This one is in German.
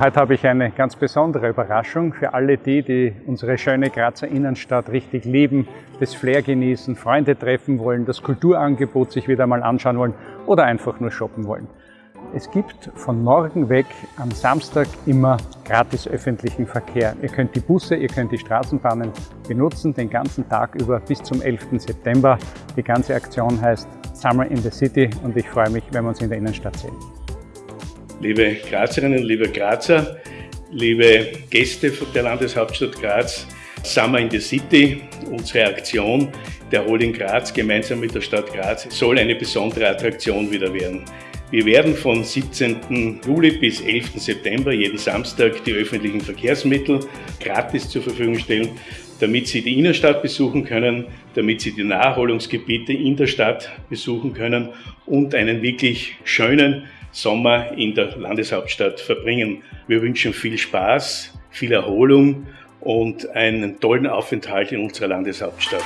Heute habe ich eine ganz besondere Überraschung für alle die, die unsere schöne Grazer Innenstadt richtig lieben, das Flair genießen, Freunde treffen wollen, das Kulturangebot sich wieder mal anschauen wollen oder einfach nur shoppen wollen. Es gibt von morgen weg am Samstag immer gratis öffentlichen Verkehr. Ihr könnt die Busse, ihr könnt die Straßenbahnen benutzen, den ganzen Tag über bis zum 11. September. Die ganze Aktion heißt Summer in the City und ich freue mich, wenn wir uns in der Innenstadt sehen. Liebe Grazerinnen, liebe Grazer, liebe Gäste der Landeshauptstadt Graz, Summer in the City, unsere Aktion der Holding Graz gemeinsam mit der Stadt Graz soll eine besondere Attraktion wieder werden. Wir werden von 17. Juli bis 11. September jeden Samstag die öffentlichen Verkehrsmittel gratis zur Verfügung stellen, damit Sie die Innenstadt besuchen können, damit Sie die Naherholungsgebiete in der Stadt besuchen können und einen wirklich schönen Sommer in der Landeshauptstadt verbringen. Wir wünschen viel Spaß, viel Erholung und einen tollen Aufenthalt in unserer Landeshauptstadt.